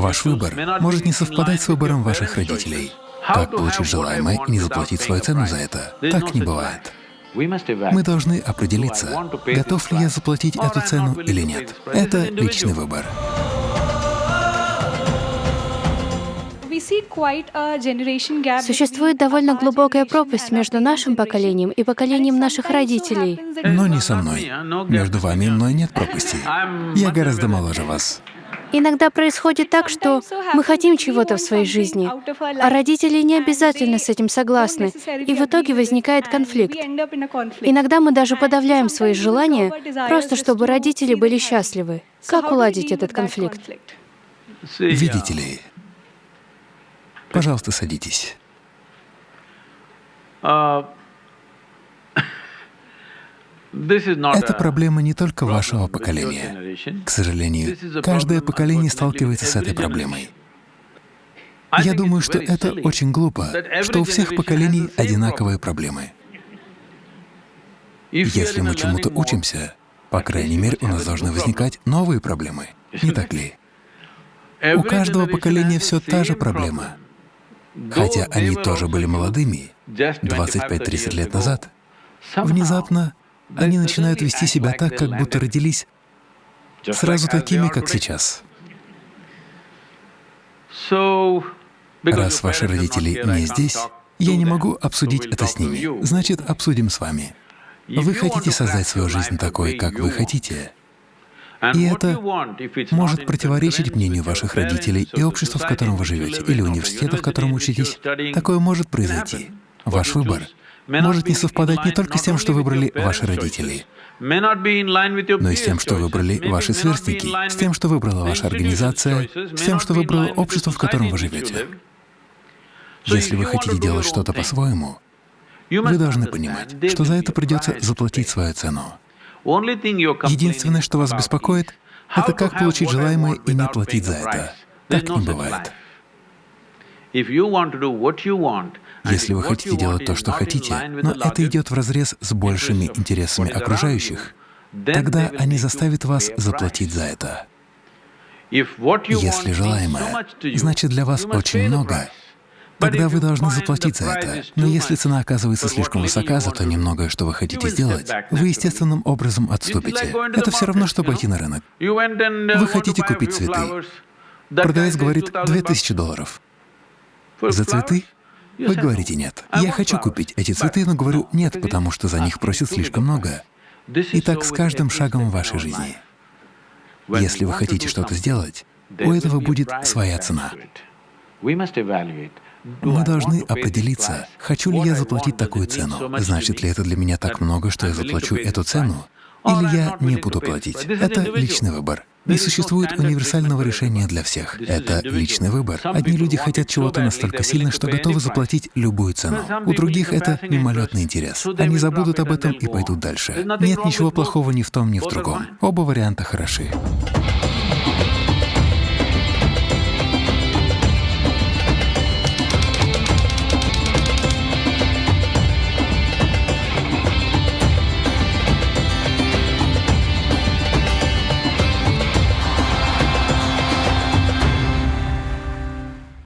Ваш выбор может не совпадать с выбором ваших родителей. Как получить желаемое и не заплатить свою цену за это? Так не бывает. Мы должны определиться, готов ли я заплатить эту цену или нет. Это личный выбор. Существует довольно глубокая пропасть между нашим поколением и поколением наших родителей. Но не со мной. Между вами и мной нет пропасти. Я гораздо моложе вас. Иногда происходит так, что мы хотим чего-то в своей жизни, а родители не обязательно с этим согласны, и в итоге возникает конфликт. Иногда мы даже подавляем свои желания, просто чтобы родители были счастливы. Как уладить этот конфликт? Видите ли, пожалуйста, садитесь. Это проблема не только вашего поколения. К сожалению, каждое поколение сталкивается с этой проблемой. Я думаю, что это очень глупо, что у всех поколений одинаковые проблемы. Если мы чему-то учимся, по крайней мере, у нас должны возникать новые проблемы, не так ли? У каждого поколения все та же проблема. Хотя они тоже были молодыми 25-30 лет назад, внезапно они начинают вести себя так, как будто родились сразу такими, как сейчас. Раз ваши родители не здесь, я не могу обсудить это с ними, значит, обсудим с вами. Вы хотите создать свою жизнь такой, как вы хотите. И это может противоречить мнению ваших родителей и общества, в котором вы живете, или университета, в котором учитесь. Такое может произойти. Ваш выбор может не совпадать не только с тем, что выбрали ваши родители, но и с тем, что выбрали ваши сверстники, с тем, что выбрала ваша организация, с тем, что выбрало общество, в котором вы живете. Если вы хотите делать что-то по-своему, вы должны понимать, что за это придется заплатить свою цену. Единственное, что вас беспокоит, это как получить желаемое и не платить за это. Так не бывает. Если вы хотите делать то, что хотите, но это идет вразрез с большими интересами окружающих, тогда они заставят вас заплатить за это. Если желаемое, значит для вас очень много, тогда вы должны заплатить за это. Но если цена оказывается слишком высока за то немногое, что вы хотите сделать, вы естественным образом отступите. Это все равно, что пойти на рынок. Вы хотите купить цветы. Продавец говорит 2000 долларов. За цветы вы говорите «нет». Я хочу купить эти цветы, но говорю «нет», потому что за них просят слишком много. И так с каждым шагом в вашей жизни. Если вы хотите что-то сделать, у этого будет своя цена. Мы должны определиться, хочу ли я заплатить такую цену. Значит ли это для меня так много, что я заплачу эту цену? Или я не буду платить? Это личный выбор. Не существует универсального решения для всех. Это личный выбор. Одни люди хотят чего-то настолько сильно, что готовы заплатить любую цену. У других это мимолетный интерес. Они забудут об этом и пойдут дальше. Нет ничего плохого ни в том, ни в другом. Оба варианта хороши.